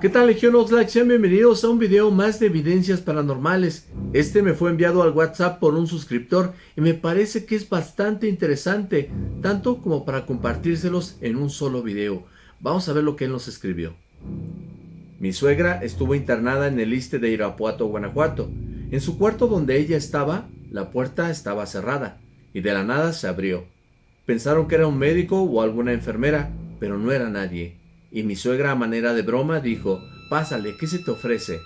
¿Qué tal Legión Oxlack? Sean bienvenidos a un video más de evidencias paranormales. Este me fue enviado al WhatsApp por un suscriptor y me parece que es bastante interesante, tanto como para compartírselos en un solo video. Vamos a ver lo que él nos escribió. Mi suegra estuvo internada en el Iste de Irapuato, Guanajuato. En su cuarto donde ella estaba, la puerta estaba cerrada y de la nada se abrió. Pensaron que era un médico o alguna enfermera, pero no era nadie y mi suegra a manera de broma dijo, pásale, ¿qué se te ofrece?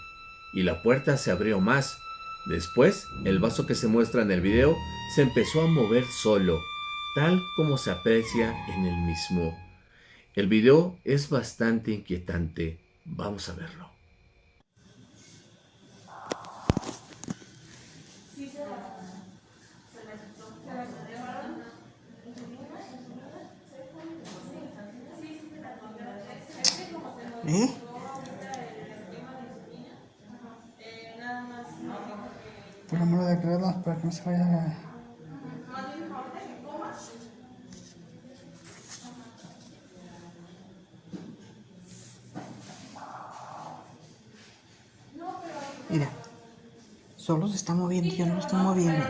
Y la puerta se abrió más. Después, el vaso que se muestra en el video se empezó a mover solo, tal como se aprecia en el mismo. El video es bastante inquietante. Vamos a verlo. ¿Eh? Por amor de creerlas para que no se vaya a... Mira, solo se está moviendo, yo no estoy moviendo.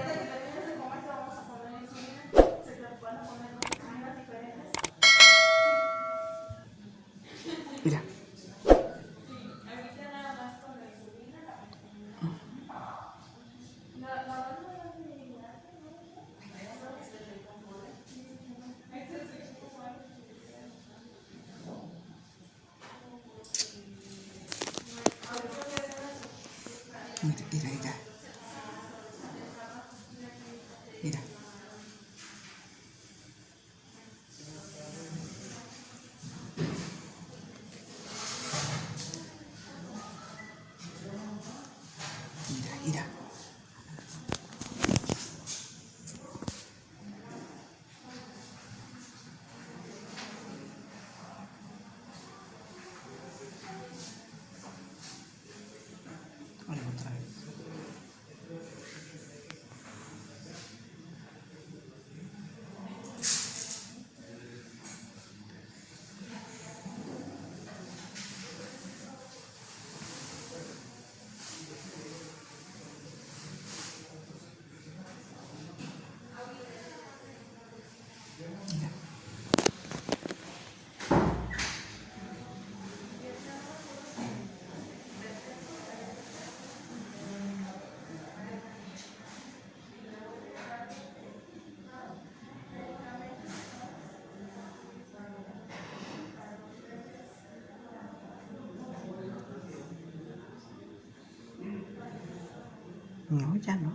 Mira, mira, mira. Mira. Mira, mira. Ahora otra vez. Mira. No, ya no.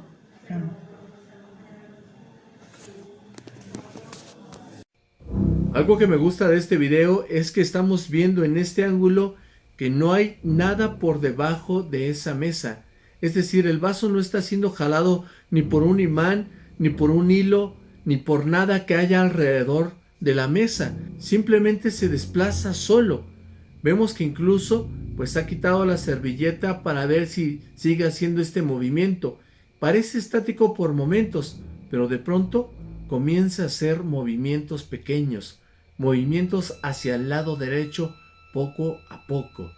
Algo que me gusta de este video es que estamos viendo en este ángulo que no hay nada por debajo de esa mesa. Es decir, el vaso no está siendo jalado ni por un imán, ni por un hilo, ni por nada que haya alrededor de la mesa. Simplemente se desplaza solo. Vemos que incluso pues ha quitado la servilleta para ver si sigue haciendo este movimiento. Parece estático por momentos, pero de pronto comienza a hacer movimientos pequeños, movimientos hacia el lado derecho poco a poco.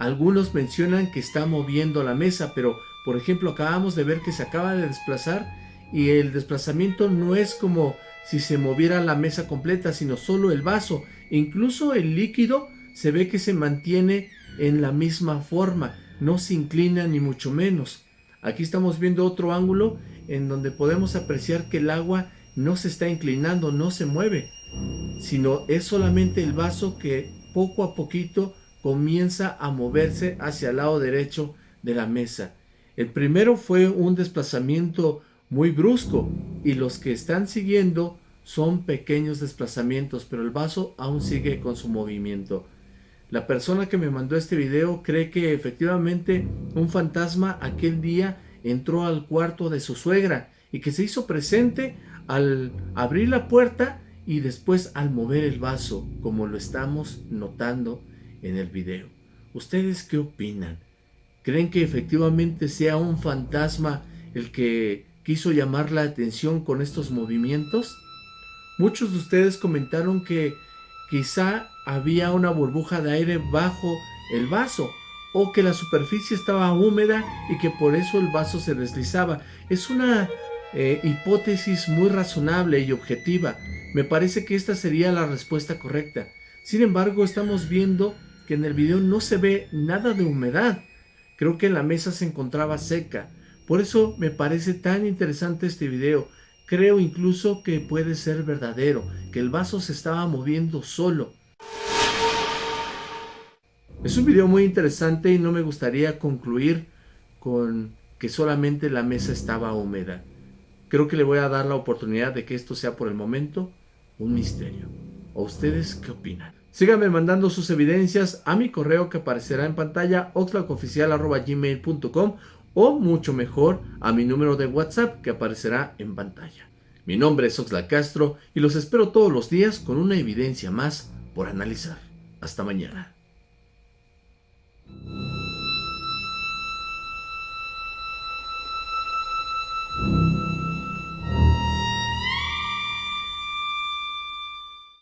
Algunos mencionan que está moviendo la mesa, pero por ejemplo acabamos de ver que se acaba de desplazar y el desplazamiento no es como si se moviera la mesa completa, sino solo el vaso. Incluso el líquido se ve que se mantiene en la misma forma, no se inclina ni mucho menos. Aquí estamos viendo otro ángulo en donde podemos apreciar que el agua no se está inclinando, no se mueve, sino es solamente el vaso que poco a poquito comienza a moverse hacia el lado derecho de la mesa. El primero fue un desplazamiento muy brusco y los que están siguiendo son pequeños desplazamientos, pero el vaso aún sigue con su movimiento. La persona que me mandó este video cree que efectivamente un fantasma aquel día entró al cuarto de su suegra y que se hizo presente al abrir la puerta y después al mover el vaso, como lo estamos notando en el video. ¿Ustedes qué opinan? ¿Creen que efectivamente sea un fantasma el que quiso llamar la atención con estos movimientos? Muchos de ustedes comentaron que quizá había una burbuja de aire bajo el vaso o que la superficie estaba húmeda y que por eso el vaso se deslizaba. Es una eh, hipótesis muy razonable y objetiva. Me parece que esta sería la respuesta correcta. Sin embargo, estamos viendo que en el video no se ve nada de humedad. Creo que la mesa se encontraba seca. Por eso me parece tan interesante este video. Creo incluso que puede ser verdadero, que el vaso se estaba moviendo solo. Es un video muy interesante y no me gustaría concluir con que solamente la mesa estaba húmeda. Creo que le voy a dar la oportunidad de que esto sea por el momento un misterio. ¿O ustedes qué opinan? Síganme mandando sus evidencias a mi correo que aparecerá en pantalla oxlacoficial.gmail.com o mucho mejor a mi número de WhatsApp que aparecerá en pantalla. Mi nombre es Oxlack Castro y los espero todos los días con una evidencia más por analizar. Hasta mañana.